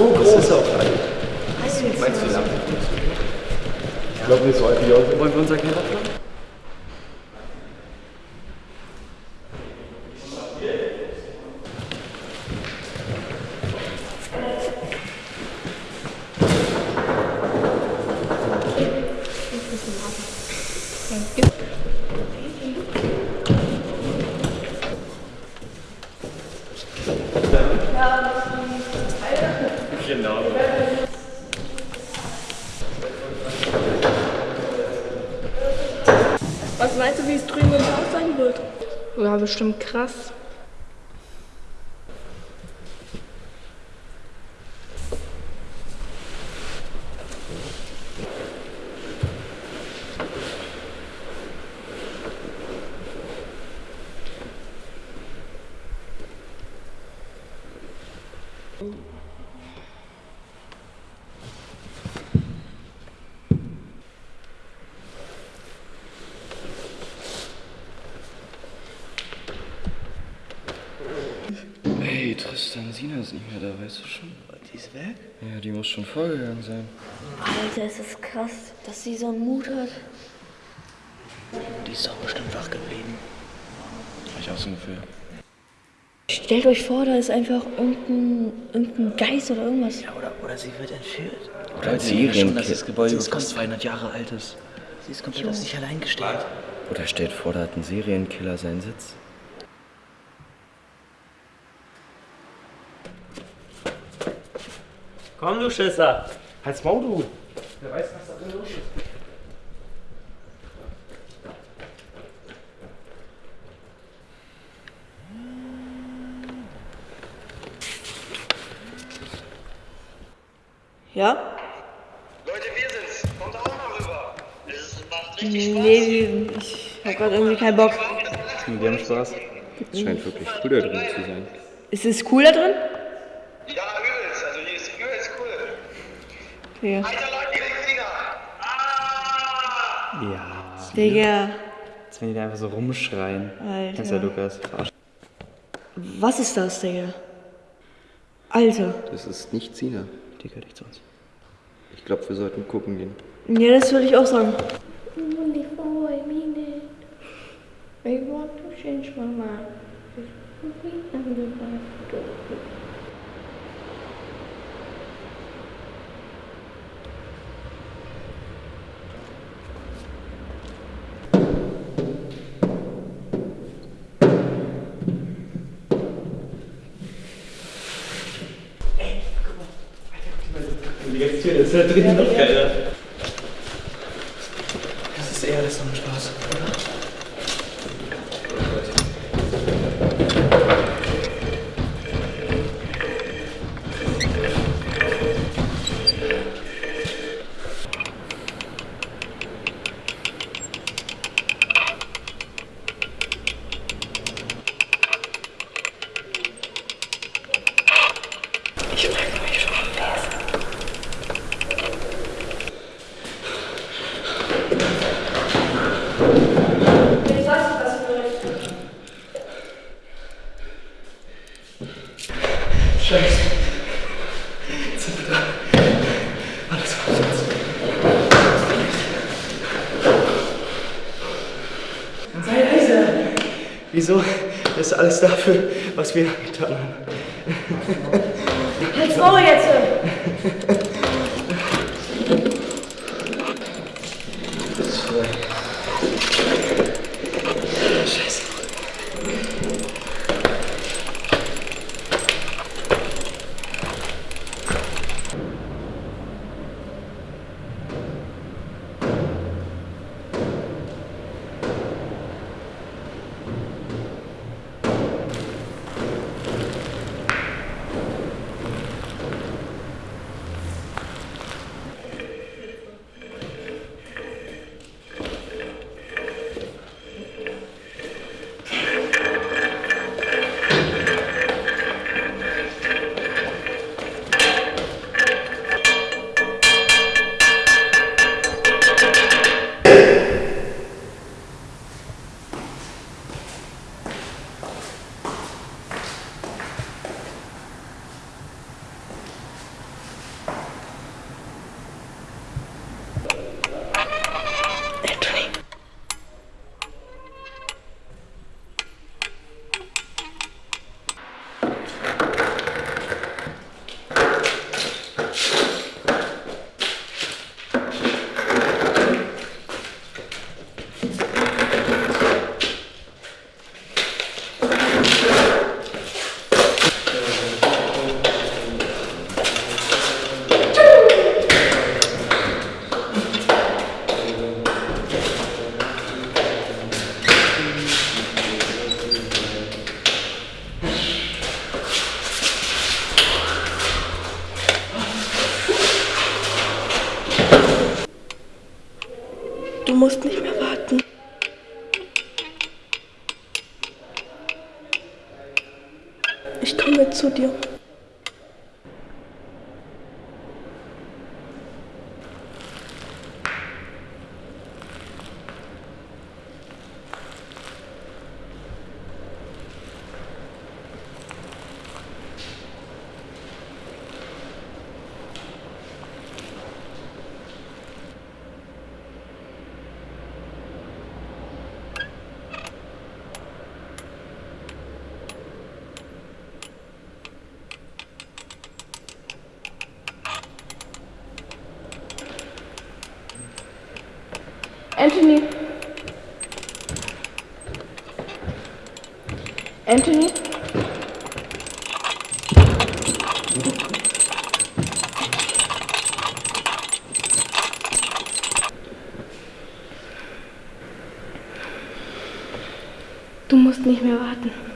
so groß. Das ist auch alt. Meinst du, wie mal? lang? Ich glaube nicht so alt wie heute. Wollen wir unser Keller planen? Genau. Was meinst du, wie es drüben im Haus sein wird? Ja, bestimmt krass. Sina ist nicht mehr da, weißt du schon? Die ist weg? Ja, die muss schon vorgegangen sein. Alter, es ist krass, dass sie so einen Mut hat. Die ist doch bestimmt wach geblieben. Ich auch so ungefähr. Stellt euch vor, da ist einfach irgendein, irgendein Geist oder irgendwas. Ja, oder, oder sie wird entführt. Oder als Sie schon, dass Serienkiller. das Gebäude fast 200 Jahre alt ist. Sie ist komplett auf sich allein gestellt. Oder stellt vor, da hat ein Serienkiller seinen Sitz. Komm, du Schisser. Halt's Maul, du. Wer weiß, was da drin los ist. Ja? Leute, wir sind's. Kommt auch mal rüber. Es macht richtig Spaß. Nee, ich hab grad irgendwie keinen Bock. Wir haben Spaß. Es scheint wirklich cool da drin zu sein. Ist es cool da drin? Ja, übelst. Also hier ist übelst cool. Ja. Alter Leute, ihr Finger. Ah! Ja, Digga, als wenn die da einfach so rumschreien. Ja Alter. Lukas? Was ist das, Digga? Alter. Das ist nicht Sina. Die gehört nicht zu uns. Ich glaube, wir sollten gucken gehen. Ja, das würde ich auch sagen. I want to change my mind. Das ist eher alles so ein Spaß, oder? Ich frage mich schon, wer ist Scheiße. Jetzt sind wir da. Alles was jetzt. Dann sei leise. Wieso? Das ist alles dafür, was wir getan haben. Halt's Maul jetzt! Ich komme zu dir. Anthony. Anthony? Du musst nicht mehr warten.